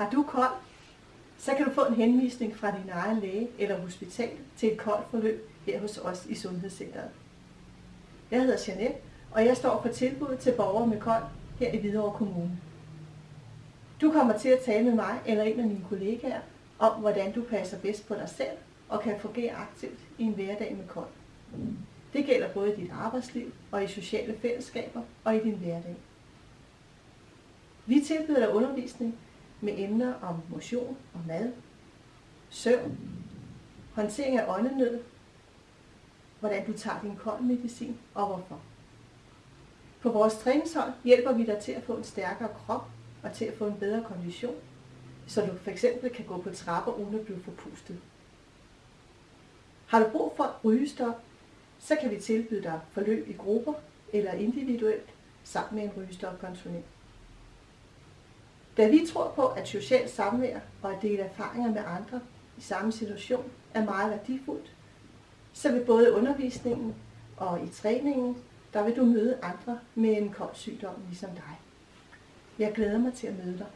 Har du kold, så kan du få en henvisning fra din egen læge eller hospital til et koldt forløb her hos os i Sundhedscenteret. Jeg hedder Janette, og jeg står på tilbud til borgere med kold her i Hvidovre Kommune. Du kommer til at tale med mig eller en af mine kollegaer om, hvordan du passer bedst på dig selv og kan fungere aktivt i en hverdag med kold. Det gælder både i dit arbejdsliv og i sociale fællesskaber og i din hverdag. Vi tilbyder dig undervisning med emner om motion og mad, søvn, håndtering af åndenød, hvordan du tager din kold medicin og hvorfor. På vores træningshold hjælper vi dig til at få en stærkere krop og til at få en bedre kondition, så du fx kan gå på trapper uden at blive forpustet. Har du brug for rygestop, så kan vi tilbyde dig forløb i grupper eller individuelt sammen med en rygestopkonsulent. Da vi tror på, at socialt samvær og at dele erfaringer med andre i samme situation er meget værdifuldt, så vil både undervisningen og i træningen, der vil du møde andre med en kold sygdom ligesom dig. Jeg glæder mig til at møde dig.